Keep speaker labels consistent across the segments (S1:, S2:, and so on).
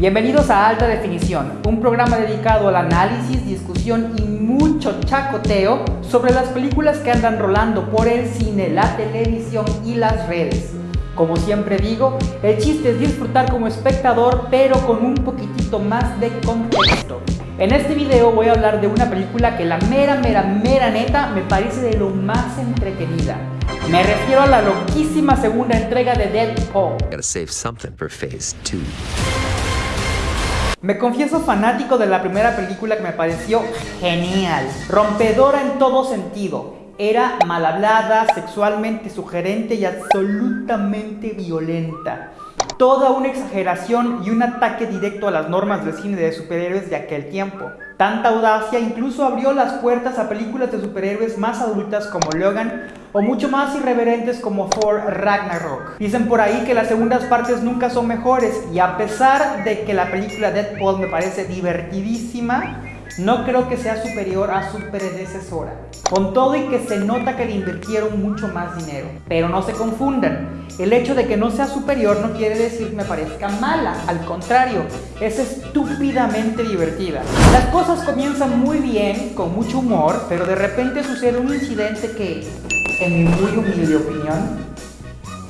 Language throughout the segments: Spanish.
S1: Bienvenidos a Alta Definición, un programa dedicado al análisis, discusión y mucho chacoteo sobre las películas que andan rolando por el cine, la televisión y las redes. Como siempre digo, el chiste es disfrutar como espectador, pero con un poquitito más de contexto. En este video voy a hablar de una película que la mera, mera, mera neta me parece de lo más entretenida. Me refiero a la loquísima segunda entrega de Deadpool. Me confieso fanático de la primera película que me pareció genial, rompedora en todo sentido. Era mal hablada, sexualmente sugerente y absolutamente violenta. Toda una exageración y un ataque directo a las normas del cine de superhéroes de aquel tiempo. Tanta audacia incluso abrió las puertas a películas de superhéroes más adultas como Logan o mucho más irreverentes como Thor Ragnarok. Dicen por ahí que las segundas partes nunca son mejores y a pesar de que la película Deadpool me parece divertidísima, no creo que sea superior a su predecesora. Con todo y que se nota que le invirtieron mucho más dinero. Pero no se confundan, el hecho de que no sea superior no quiere decir que me parezca mala, al contrario, es estúpidamente divertida. Las cosas comienzan muy bien, con mucho humor, pero de repente sucede un incidente que, en mi muy humilde opinión,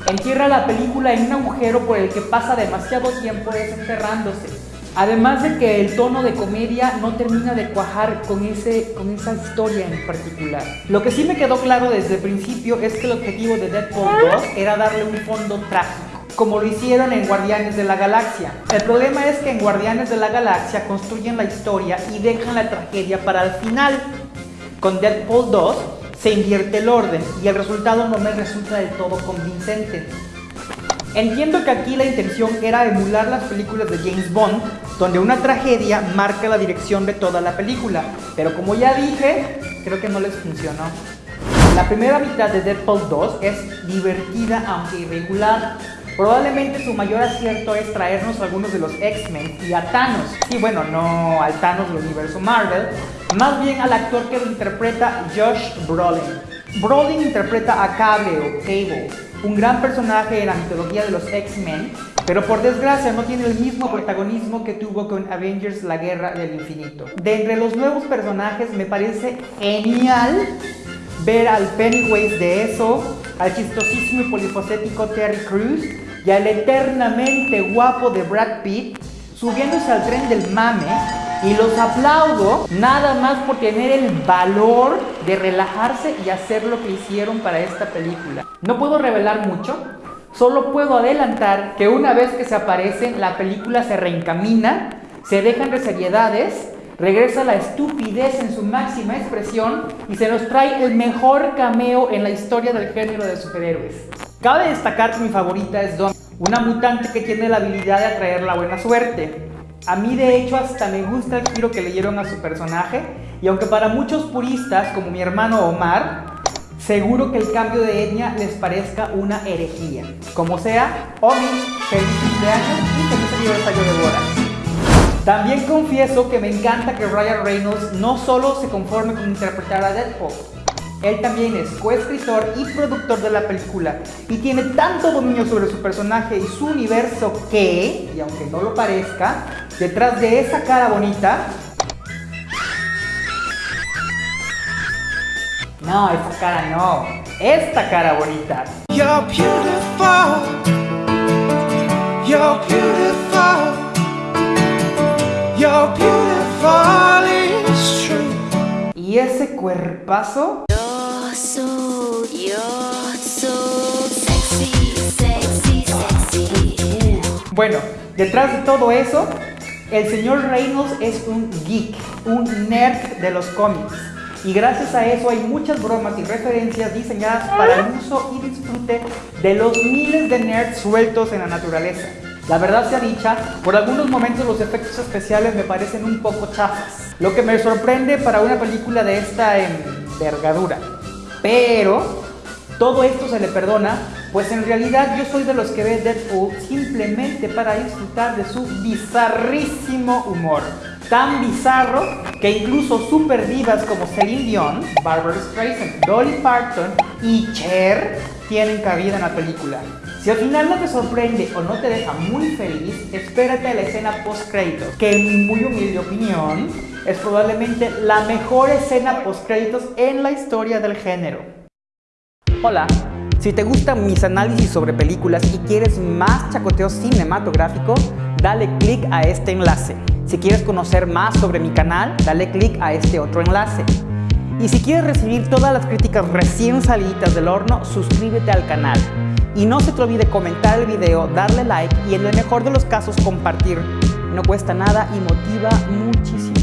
S1: entierra la película en un agujero por el que pasa demasiado tiempo desenterrándose Además de que el tono de comedia no termina de cuajar con, ese, con esa historia en particular. Lo que sí me quedó claro desde el principio es que el objetivo de Deadpool 2 era darle un fondo trágico como lo hicieron en Guardianes de la Galaxia. El problema es que en Guardianes de la Galaxia construyen la historia y dejan la tragedia para el final. Con Deadpool 2 se invierte el orden y el resultado no me resulta del todo convincente. Entiendo que aquí la intención era emular las películas de James Bond, donde una tragedia marca la dirección de toda la película, pero como ya dije, creo que no les funcionó. La primera mitad de Deadpool 2 es divertida aunque irregular. Probablemente su mayor acierto es traernos a algunos de los X-Men y a Thanos. Sí, bueno, no al Thanos del universo Marvel, más bien al actor que lo interpreta Josh Brolin. Brolin interpreta a Cable o Cable, un gran personaje en la mitología de los X-Men, pero por desgracia no tiene el mismo protagonismo que tuvo con Avengers La Guerra del Infinito. De entre los nuevos personajes me parece genial ver al Pennywise de eso, al chistosísimo y polifacético Terry Crews y al eternamente guapo de Brad Pitt subiéndose al tren del mame y los aplaudo nada más por tener el valor de relajarse y hacer lo que hicieron para esta película. No puedo revelar mucho, solo puedo adelantar que una vez que se aparecen, la película se reencamina, se dejan de seriedades, regresa la estupidez en su máxima expresión y se nos trae el mejor cameo en la historia del género de superhéroes. Cabe destacar que mi favorita es Dawn, una mutante que tiene la habilidad de atraer la buena suerte. A mí de hecho hasta me gusta el giro que le dieron a su personaje y aunque para muchos puristas como mi hermano Omar, seguro que el cambio de etnia les parezca una herejía. Como sea, Omi, feliz cumpleaños y feliz aniversario de bodas. También confieso que me encanta que Ryan Reynolds no solo se conforme con interpretar a Deadpool, él también es coescritor y productor de la película y tiene tanto dominio sobre su personaje y su universo que, y aunque no lo parezca, detrás de esa cara bonita... No, esa cara no, esta cara bonita. You're beautiful. You're beautiful. You're beautiful, it's true. ¿Y ese cuerpazo? Bueno, detrás de todo eso, el señor Reynolds es un geek, un nerd de los cómics. Y gracias a eso hay muchas bromas y referencias diseñadas para el uso y disfrute de los miles de nerds sueltos en la naturaleza. La verdad sea dicha, por algunos momentos los efectos especiales me parecen un poco chafas, lo que me sorprende para una película de esta envergadura. Pero todo esto se le perdona, pues en realidad yo soy de los que ve Deadpool simplemente para disfrutar de su bizarrísimo humor. Tan bizarro que incluso super divas como Celine Dion, Barbara Streisand, Dolly Parton y Cher tienen cabida en la película. Si al final no te sorprende o no te deja muy feliz, espérate a la escena post créditos, que en mi muy humilde opinión es probablemente la mejor escena post créditos en la historia del género. Hola, si te gustan mis análisis sobre películas y quieres más chacoteo cinematográfico, dale click a este enlace. Si quieres conocer más sobre mi canal, dale click a este otro enlace. Y si quieres recibir todas las críticas recién salidas del horno, suscríbete al canal. Y no se te olvide comentar el video, darle like y en el mejor de los casos compartir. No cuesta nada y motiva muchísimo.